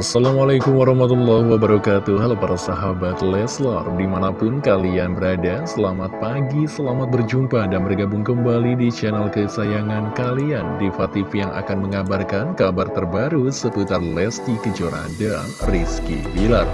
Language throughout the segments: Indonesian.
Assalamualaikum warahmatullahi wabarakatuh. Halo para sahabat Leslar Di mana pun kalian berada Selamat pagi, selamat berjumpa Dan bergabung kembali di channel kesayangan kalian. Diva TV yang akan mengabarkan Kabar terbaru seputar Lesti Kejora dan Rizky Bilar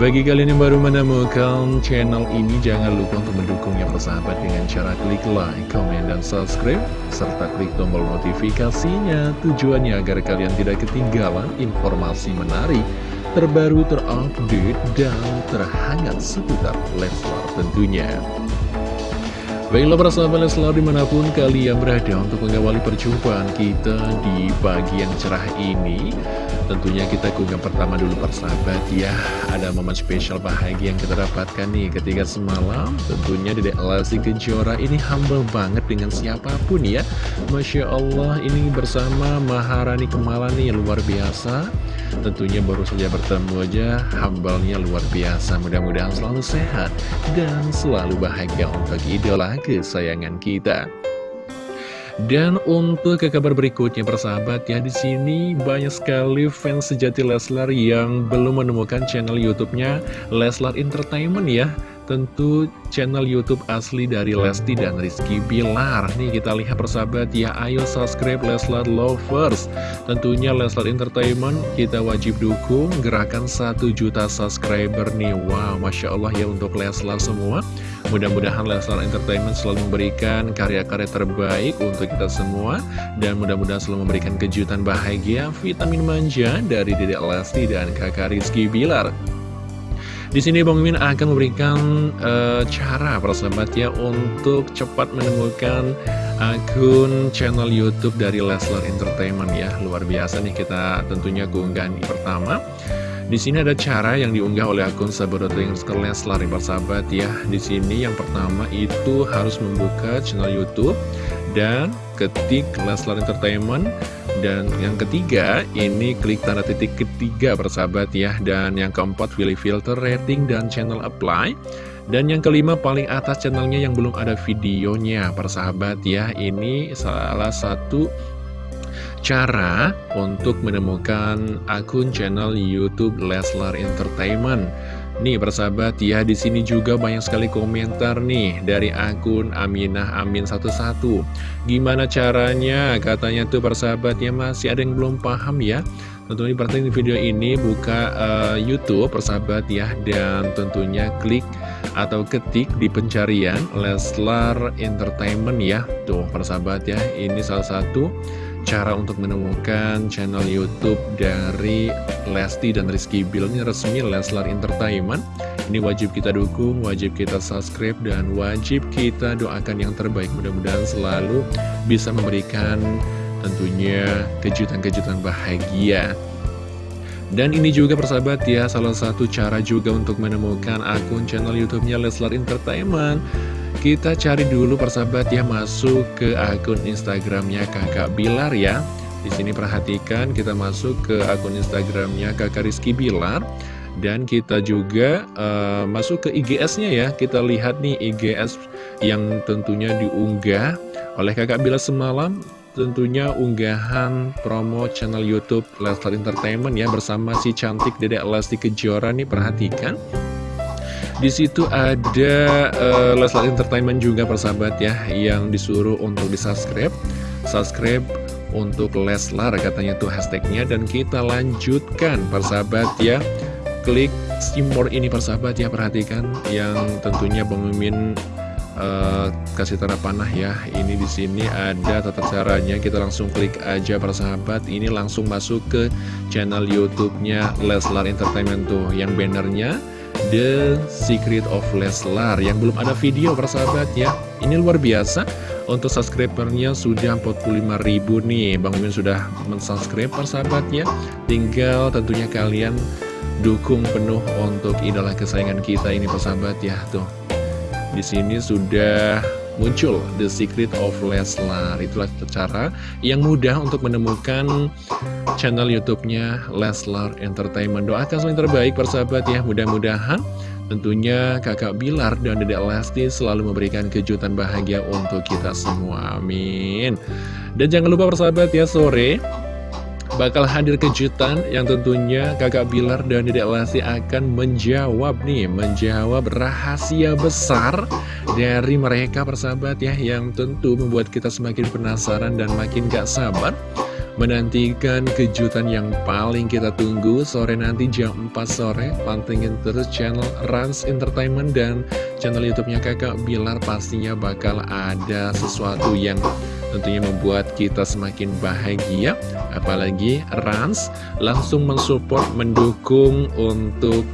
bagi kalian yang baru menemukan channel ini, jangan lupa untuk mendukungnya persahabat dengan cara klik like, comment, dan subscribe, serta klik tombol notifikasinya. Tujuannya agar kalian tidak ketinggalan informasi menarik, terbaru, terupdate, dan terhangat seputar Leslar tentunya. Baiklah para sahabat Leslar di mana pun kalian berada untuk mengawali perjumpaan kita di pagi yang cerah ini Tentunya kita keunggah pertama dulu persahabat ya. Ada momen spesial bahagia yang kita dapatkan nih ketika semalam. Tentunya Dedek Lesti Kejora ini humble banget dengan siapa pun ya. Masya Allah ini bersama Maharani Kemala nih luar biasa. Tentunya baru saja bertemu aja humble-nya luar biasa. Mudah-mudahan selalu sehat dan selalu bahagia untuk idola kesayangan kita dan untuk ke kabar berikutnya persahabat ya di sini banyak sekali fans sejati Leslar yang belum menemukan channel YouTube-nya Leslar Entertainment ya. Tentu channel YouTube asli dari Lesti dan Rizky Bilar. Nih kita lihat persahabat ya. Ayo subscribe Leslar Lovers. Tentunya Leslar Entertainment kita wajib dukung Gerakan 1 juta subscriber nih. Wow Masya Allah ya untuk Leslar semua. Mudah-mudahan Leslar Entertainment selalu memberikan karya-karya terbaik untuk kita semua. Dan mudah-mudahan selalu memberikan kejutan bahagia Vitamin manja dari Dedek Lesti dan kakak Rizky Bilar di sini Bang Mimin akan memberikan uh, cara persahabat ya untuk cepat menemukan akun channel YouTube dari Leslar Entertainment ya. Luar biasa nih kita tentunya keunggahan pertama. Di sini ada cara yang diunggah oleh akun sahabat Leslar nih persahabat ya. Di sini yang pertama itu harus membuka channel YouTube dan ketik Leslar Entertainment dan yang ketiga ini klik tanda titik ketiga persahabat ya. Dan yang keempat pilih filter rating dan channel apply. Dan yang kelima paling atas channelnya yang belum ada videonya persahabat ya. Ini salah satu cara untuk menemukan akun channel YouTube Leslar Entertainment Nih persahabat ya di sini juga banyak sekali komentar nih dari akun Aminah Amin 11 Gimana caranya? Katanya tuh persahabat ya masih ada yang belum paham ya. Tentunya perhatikan video ini buka uh, YouTube persahabat ya Dan tentunya klik atau ketik di pencarian Leslar Entertainment ya. Tuh persahabat ya ini salah satu cara untuk menemukan channel YouTube dari Lesti dan Rizky Bill ini resmi Leslar Entertainment. Ini wajib kita dukung, wajib kita subscribe, dan wajib kita doakan yang terbaik. Mudah-mudahan selalu bisa memberikan tentunya kejutan-kejutan bahagia. Dan ini juga persahabat ya, salah satu cara juga untuk menemukan akun channel YouTube-nya Leslar Entertainment. Kita cari dulu persahabat ya masuk ke akun Instagramnya kakak Bilar ya. Di sini perhatikan kita masuk ke akun Instagramnya kakak Rizky Bilar. Dan kita juga uh, masuk ke IGS-nya ya. Kita lihat nih IGS yang tentunya diunggah oleh kakak Bilar semalam. Tentunya unggahan promo channel YouTube Leslar Entertainment ya bersama si cantik Dedek Lesti Kejora nih perhatikan di situ ada uh, Leslar Entertainment juga persahabat ya yang disuruh untuk di subscribe, subscribe untuk Leslar katanya tuh hashtagnya dan kita lanjutkan persahabat ya. Klik simbol ini persahabat ya perhatikan yang tentunya Mimin uh, kasih tanda panah ya. Ini di sini ada tata caranya. Kita langsung klik aja persahabat. Ini langsung masuk ke channel YouTube-nya Leslar Entertainment tuh yang bannernya The Secret of Leslar yang belum ada video persahabat ya ini luar biasa. Untuk subscribernya sudah 45 ribu nih. Bang Mimin sudah mensubscribe persahabat ya tinggal tentunya kalian dukung penuh untuk idola kesayangan kita ini persahabat ya. Tuh di sini sudah muncul The Secret of Leslar. Itulah cara yang mudah untuk menemukan channel YouTube-nya Leslar Entertainment. Doakan yang terbaik persahabat ya. Mudah-mudahan tentunya kakak Bilar dan dedek Lesti selalu memberikan kejutan bahagia untuk kita semua. Amin. Dan jangan lupa persahabat ya sore bakal hadir kejutan yang tentunya kakak Bilar dan Dedek Lesti akan menjawab nih, menjawab rahasia besar dari mereka persahabat ya, yang tentu membuat kita semakin penasaran dan makin gak sabar menantikan kejutan yang paling kita tunggu sore nanti jam 4 sore. Pantengin terus channel Rans Entertainment dan channel youtube-nya kakak Bilar. Pastinya bakal ada sesuatu yang tentunya membuat kita semakin bahagia. Apalagi Rans langsung mensupport mendukung untuk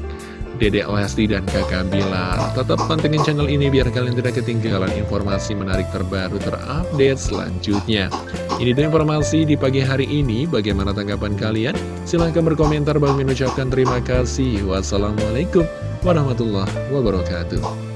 Dedek Lesti dan kakak Bilar Tetap pantengin channel ini biar kalian tidak ketinggalan informasi menarik terbaru terupdate selanjutnya. Ini tuh informasi di pagi hari ini. Bagaimana tanggapan kalian? Silahkan berkomentar. Bang mengucapkan terima kasih. Wassalamualaikum warahmatullahi wabarakatuh